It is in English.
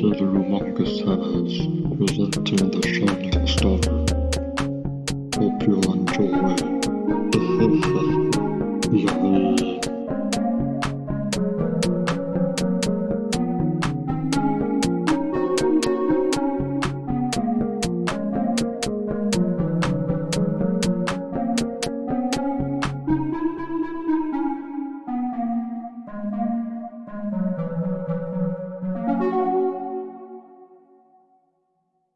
to the Humongous heavens presenting The Shining Star. Hope you enjoy. yeah.